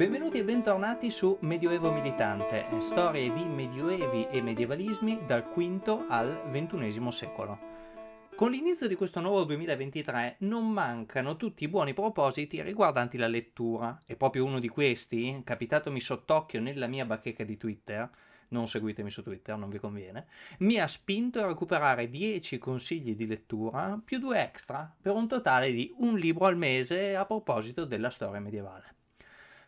Benvenuti e bentornati su Medioevo Militante, storie di medioevi e medievalismi dal V al XXI secolo. Con l'inizio di questo nuovo 2023 non mancano tutti i buoni propositi riguardanti la lettura e proprio uno di questi, capitatomi sott'occhio nella mia bacheca di Twitter, non seguitemi su Twitter, non vi conviene, mi ha spinto a recuperare 10 consigli di lettura più due extra per un totale di un libro al mese a proposito della storia medievale.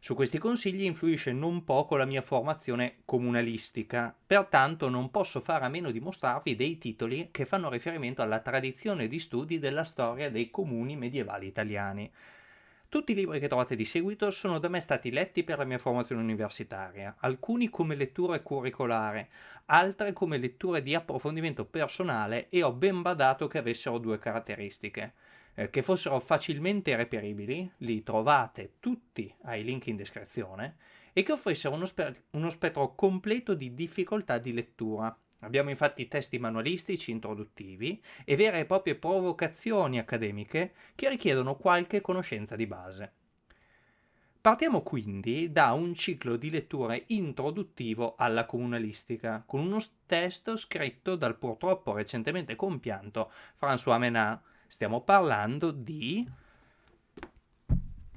Su questi consigli influisce non poco la mia formazione comunalistica, pertanto non posso fare a meno di mostrarvi dei titoli che fanno riferimento alla tradizione di studi della storia dei comuni medievali italiani. Tutti i libri che trovate di seguito sono da me stati letti per la mia formazione universitaria, alcuni come letture curricolare, altre come letture di approfondimento personale e ho ben badato che avessero due caratteristiche eh, che fossero facilmente reperibili, li trovate tutti ai link in descrizione, e che offrissero uno, spe uno spettro completo di difficoltà di lettura. Abbiamo infatti testi manualistici introduttivi e vere e proprie provocazioni accademiche che richiedono qualche conoscenza di base. Partiamo quindi da un ciclo di letture introduttivo alla comunalistica, con uno testo scritto dal purtroppo recentemente compianto François Menard, Stiamo parlando di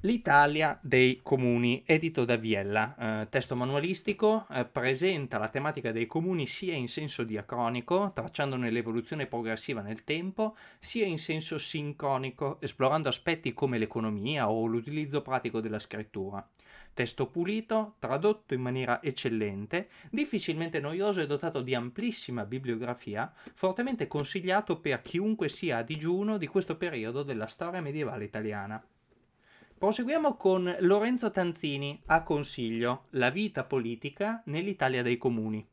L'Italia dei comuni, edito da Viella, eh, testo manualistico, eh, presenta la tematica dei comuni sia in senso diacronico, tracciandone l'evoluzione progressiva nel tempo, sia in senso sincronico, esplorando aspetti come l'economia o l'utilizzo pratico della scrittura. Testo pulito, tradotto in maniera eccellente, difficilmente noioso e dotato di amplissima bibliografia, fortemente consigliato per chiunque sia a digiuno di questo periodo della storia medievale italiana. Proseguiamo con Lorenzo Tanzini a consiglio La vita politica nell'Italia dei comuni.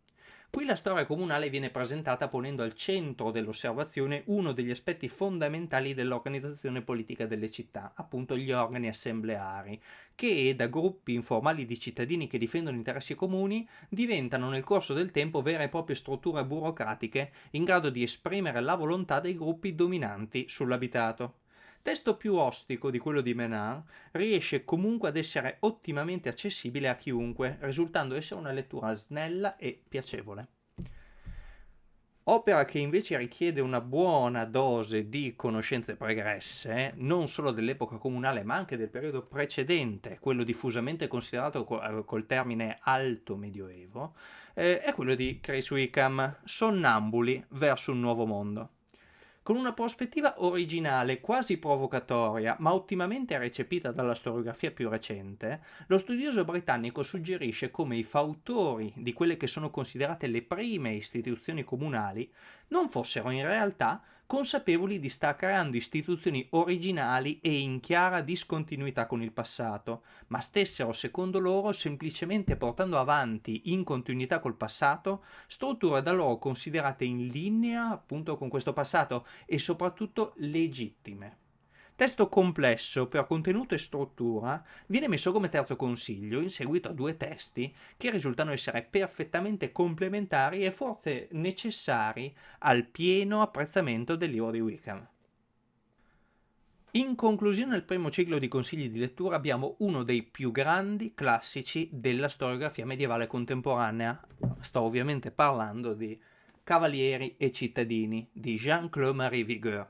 Qui la storia comunale viene presentata ponendo al centro dell'osservazione uno degli aspetti fondamentali dell'organizzazione politica delle città, appunto gli organi assembleari, che da gruppi informali di cittadini che difendono interessi comuni diventano nel corso del tempo vere e proprie strutture burocratiche in grado di esprimere la volontà dei gruppi dominanti sull'abitato testo più ostico di quello di Menard, riesce comunque ad essere ottimamente accessibile a chiunque, risultando essere una lettura snella e piacevole. Opera che invece richiede una buona dose di conoscenze pregresse, non solo dell'epoca comunale ma anche del periodo precedente, quello diffusamente considerato col termine alto medioevo, eh, è quello di Chris Wickham, Sonnambuli verso un nuovo mondo. Con una prospettiva originale, quasi provocatoria, ma ottimamente recepita dalla storiografia più recente, lo studioso britannico suggerisce come i fautori di quelle che sono considerate le prime istituzioni comunali non fossero in realtà consapevoli di star creando istituzioni originali e in chiara discontinuità con il passato, ma stessero secondo loro semplicemente portando avanti in continuità col passato strutture da loro considerate in linea appunto con questo passato e soprattutto legittime. Testo complesso per contenuto e struttura viene messo come terzo consiglio in seguito a due testi che risultano essere perfettamente complementari e forse necessari al pieno apprezzamento del libro di Wickham. In conclusione al primo ciclo di consigli di lettura abbiamo uno dei più grandi classici della storiografia medievale contemporanea. Sto ovviamente parlando di Cavalieri e cittadini di Jean-Claude Marie Vigueur.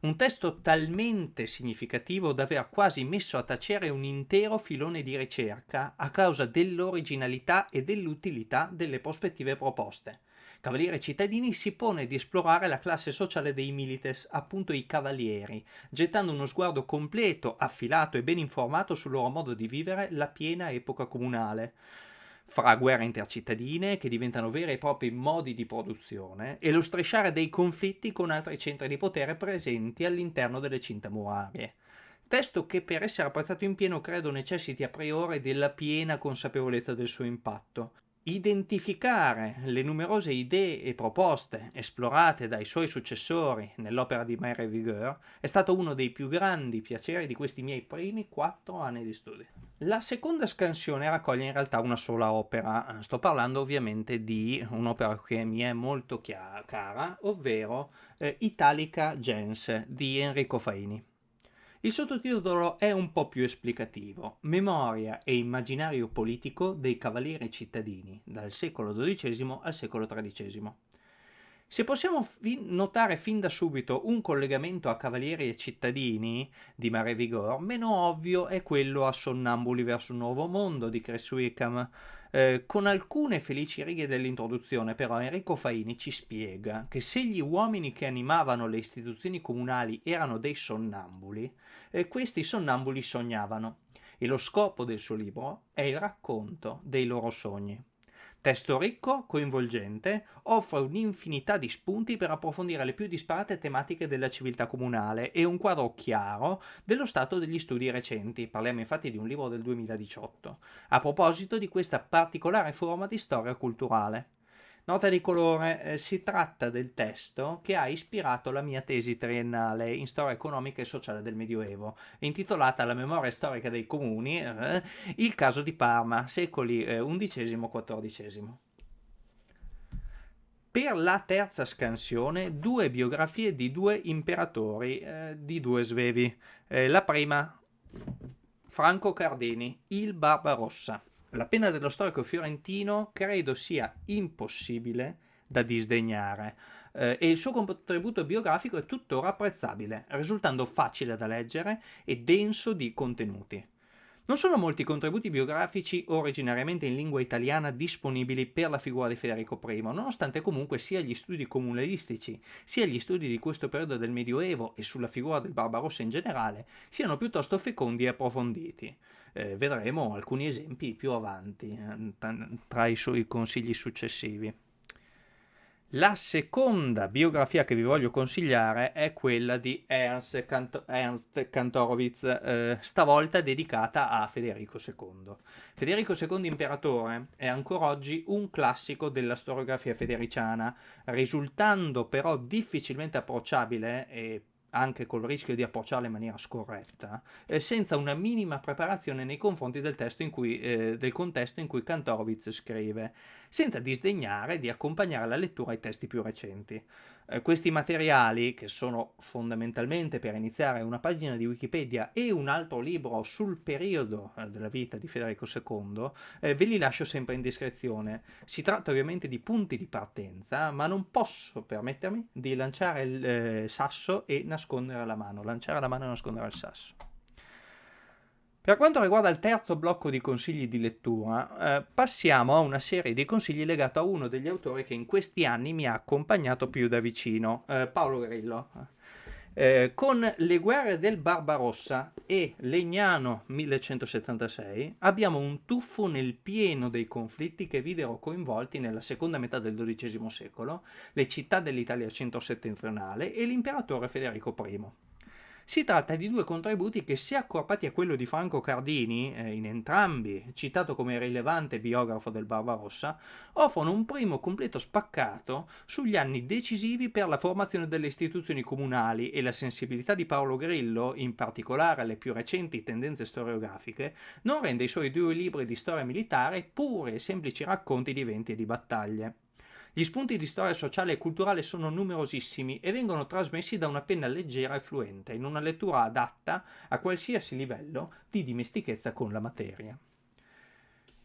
Un testo talmente significativo da aver quasi messo a tacere un intero filone di ricerca a causa dell'originalità e dell'utilità delle prospettive proposte. Cavaliere Cittadini si pone di esplorare la classe sociale dei milites, appunto i cavalieri, gettando uno sguardo completo, affilato e ben informato sul loro modo di vivere la piena epoca comunale fra guerre intercittadine che diventano veri e propri modi di produzione e lo strisciare dei conflitti con altri centri di potere presenti all'interno delle cinte murarie. Testo che per essere apprezzato in pieno credo necessiti a priori della piena consapevolezza del suo impatto, identificare le numerose idee e proposte esplorate dai suoi successori nell'opera di Mary Vigueur è stato uno dei più grandi piaceri di questi miei primi quattro anni di studi. La seconda scansione raccoglie in realtà una sola opera, sto parlando ovviamente di un'opera che mi è molto cara, ovvero eh, Italica Gens di Enrico Faini. Il sottotitolo è un po' più esplicativo, Memoria e immaginario politico dei cavalieri cittadini, dal secolo XII al secolo XIII. Se possiamo fi notare fin da subito un collegamento a cavalieri e cittadini di Mare Vigor, meno ovvio è quello a Sonnambuli verso un nuovo mondo di Chris Wickham, eh, con alcune felici righe dell'introduzione, però, Enrico Faini ci spiega che se gli uomini che animavano le istituzioni comunali erano dei sonnambuli, eh, questi sonnambuli sognavano. E lo scopo del suo libro è il racconto dei loro sogni. Testo ricco, coinvolgente, offre un'infinità di spunti per approfondire le più disparate tematiche della civiltà comunale e un quadro chiaro dello stato degli studi recenti. Parliamo infatti di un libro del 2018, a proposito di questa particolare forma di storia culturale. Nota di colore, eh, si tratta del testo che ha ispirato la mia tesi triennale in storia economica e sociale del Medioevo, intitolata La memoria storica dei comuni, eh, il caso di Parma, secoli eh, XI-XIV. Per la terza scansione, due biografie di due imperatori, eh, di due svevi. Eh, la prima, Franco Cardini, il Barbarossa. La pena dello storico fiorentino credo sia impossibile da disdegnare eh, e il suo contributo biografico è tuttora apprezzabile, risultando facile da leggere e denso di contenuti. Non sono molti i contributi biografici originariamente in lingua italiana disponibili per la figura di Federico I, nonostante comunque sia gli studi comunalistici, sia gli studi di questo periodo del Medioevo e sulla figura del Barbarossa in generale siano piuttosto fecondi e approfonditi eh, vedremo alcuni esempi più avanti eh, tra i suoi consigli successivi. La seconda biografia che vi voglio consigliare è quella di Ernst, Kant Ernst Kantorowicz, eh, stavolta dedicata a Federico II. Federico II Imperatore è ancora oggi un classico della storiografia federiciana, risultando però difficilmente approcciabile e anche col rischio di approcciarla in maniera scorretta, eh, senza una minima preparazione nei confronti del, cui, eh, del contesto in cui Kantorowicz scrive, senza disdegnare di accompagnare la lettura ai testi più recenti. Eh, questi materiali, che sono fondamentalmente per iniziare una pagina di Wikipedia e un altro libro sul periodo eh, della vita di Federico II, eh, ve li lascio sempre in descrizione. Si tratta ovviamente di punti di partenza, ma non posso permettermi di lanciare il eh, sasso e nascondere la mano, lanciare la mano e nascondere il sasso. Per quanto riguarda il terzo blocco di consigli di lettura, eh, passiamo a una serie di consigli legato a uno degli autori che in questi anni mi ha accompagnato più da vicino, eh, Paolo Grillo. Eh, con Le guerre del Barbarossa e Legnano 1176 abbiamo un tuffo nel pieno dei conflitti che videro coinvolti nella seconda metà del XII secolo le città dell'Italia centro-settentrionale e l'imperatore Federico I. Si tratta di due contributi che, se accorpati a quello di Franco Cardini, eh, in entrambi citato come rilevante biografo del Barbarossa, offrono un primo completo spaccato sugli anni decisivi per la formazione delle istituzioni comunali e la sensibilità di Paolo Grillo, in particolare alle più recenti tendenze storiografiche, non rende i suoi due libri di storia militare pure semplici racconti di eventi e di battaglie. Gli spunti di storia sociale e culturale sono numerosissimi e vengono trasmessi da una penna leggera e fluente, in una lettura adatta a qualsiasi livello di dimestichezza con la materia.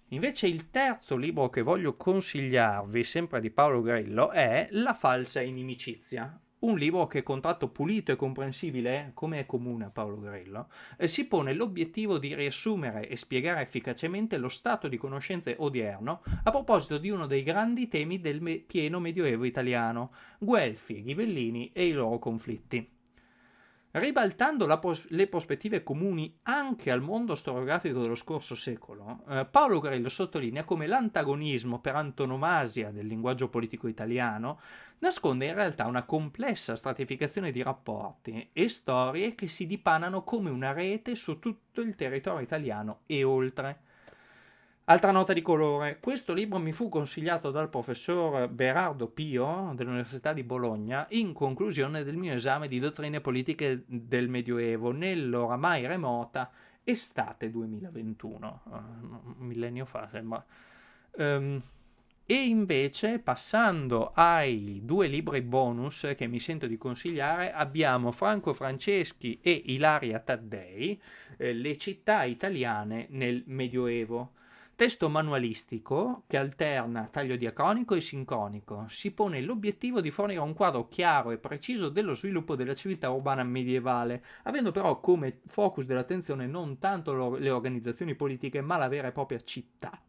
Invece il terzo libro che voglio consigliarvi, sempre di Paolo Grillo, è La falsa inimicizia, un libro che, con tratto pulito e comprensibile, come è comune a Paolo Grillo, eh, si pone l'obiettivo di riassumere e spiegare efficacemente lo stato di conoscenze odierno a proposito di uno dei grandi temi del me pieno medioevo italiano, Guelfi, Ghibellini e i loro conflitti. Ribaltando pros le prospettive comuni anche al mondo storiografico dello scorso secolo, eh, Paolo Grillo sottolinea come l'antagonismo per antonomasia del linguaggio politico italiano nasconde in realtà una complessa stratificazione di rapporti e storie che si dipanano come una rete su tutto il territorio italiano e oltre. Altra nota di colore, questo libro mi fu consigliato dal professor Berardo Pio dell'Università di Bologna in conclusione del mio esame di dottrine politiche del Medioevo nell'oramai remota estate 2021, uh, un millennio fa sembra. Um, E invece, passando ai due libri bonus che mi sento di consigliare, abbiamo Franco Franceschi e Ilaria Taddei, eh, Le città italiane nel Medioevo. Testo manualistico che alterna taglio diacronico e sincronico. Si pone l'obiettivo di fornire un quadro chiaro e preciso dello sviluppo della civiltà urbana medievale, avendo però come focus dell'attenzione non tanto le organizzazioni politiche ma la vera e propria città,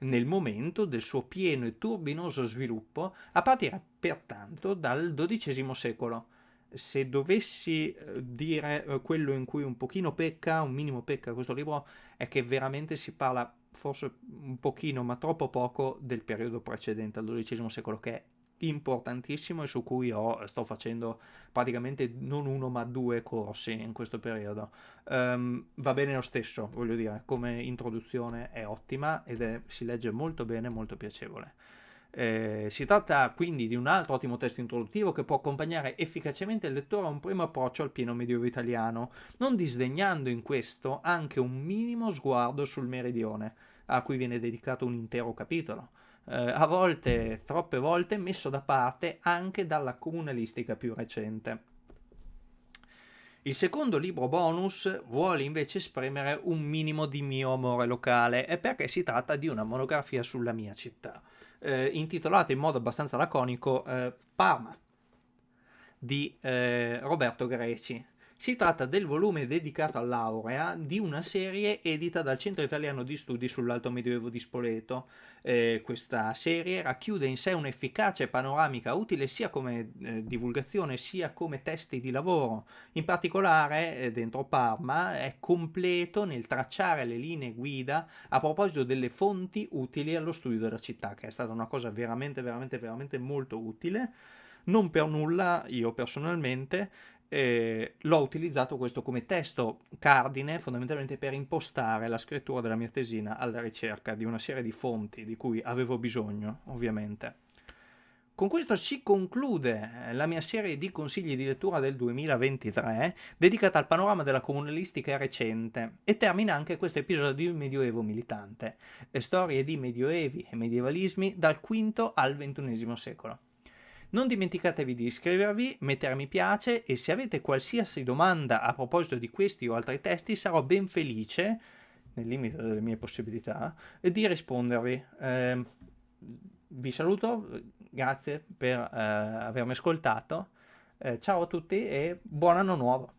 nel momento del suo pieno e turbinoso sviluppo a partire pertanto dal XII secolo. Se dovessi eh, dire eh, quello in cui un pochino pecca, un minimo pecca questo libro, è che veramente si parla forse un pochino, ma troppo poco, del periodo precedente al XII secolo, che è importantissimo e su cui ho, sto facendo praticamente non uno ma due corsi in questo periodo. Um, va bene lo stesso, voglio dire, come introduzione è ottima ed è, si legge molto bene, molto piacevole. Eh, si tratta quindi di un altro ottimo testo introduttivo che può accompagnare efficacemente il lettore a un primo approccio al pieno medioevo italiano, non disdegnando in questo anche un minimo sguardo sul meridione, a cui viene dedicato un intero capitolo eh, a volte, troppe volte, messo da parte anche dalla comunalistica più recente. Il secondo libro bonus vuole invece esprimere un minimo di mio amore locale e perché si tratta di una monografia sulla mia città, eh, intitolata in modo abbastanza laconico eh, Parma di eh, Roberto Greci. Si tratta del volume dedicato all'aurea di una serie edita dal Centro Italiano di Studi sull'Alto Medioevo di Spoleto. Eh, questa serie racchiude in sé un'efficace panoramica utile sia come eh, divulgazione sia come testi di lavoro. In particolare, eh, dentro Parma, è completo nel tracciare le linee guida a proposito delle fonti utili allo studio della città, che è stata una cosa veramente, veramente, veramente molto utile. Non per nulla io personalmente eh, l'ho utilizzato questo come testo cardine fondamentalmente per impostare la scrittura della mia tesina alla ricerca di una serie di fonti di cui avevo bisogno, ovviamente. Con questo si conclude eh, la mia serie di consigli di lettura del 2023 dedicata al panorama della comunalistica recente e termina anche questo episodio di Medioevo militante, storie di medioevi e medievalismi dal V al XXI secolo. Non dimenticatevi di iscrivervi, mettere mi piace e se avete qualsiasi domanda a proposito di questi o altri testi sarò ben felice, nel limite delle mie possibilità, di rispondervi. Eh, vi saluto, grazie per eh, avermi ascoltato, eh, ciao a tutti e buon anno nuovo!